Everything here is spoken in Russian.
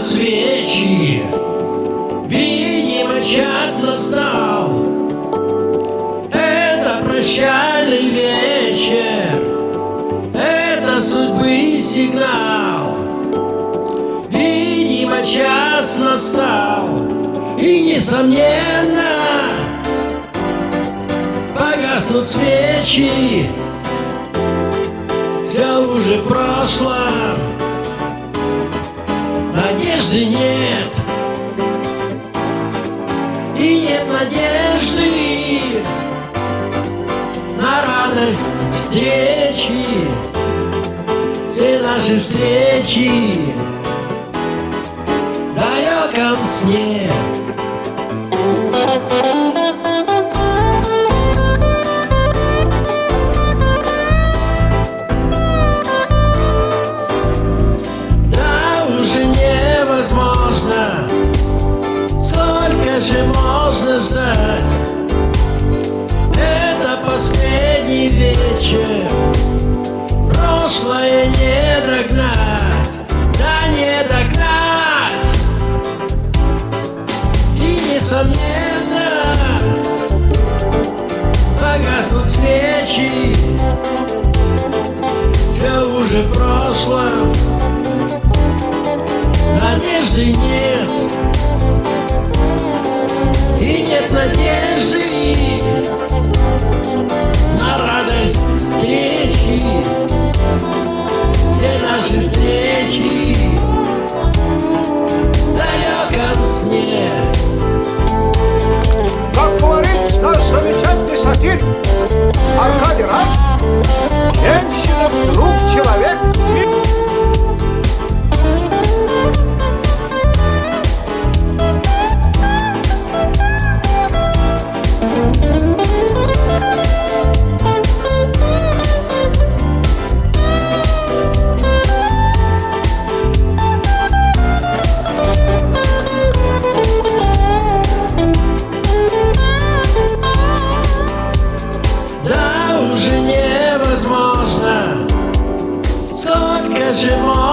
гаснут свечи. Видимо, час настал. Это прощальный вечер. Это судьбы сигнал. Видимо, час настал. И, несомненно, погаснут свечи. Все уже прошло. Надежды нет. И нет надежды На радость встречи. Все наши встречи В далеком сне вечер Прошлое не догнать Да не догнать. И несомненно Погаснут свечи. Все уже прошло. Надежды нет. И нет надежды as your mom.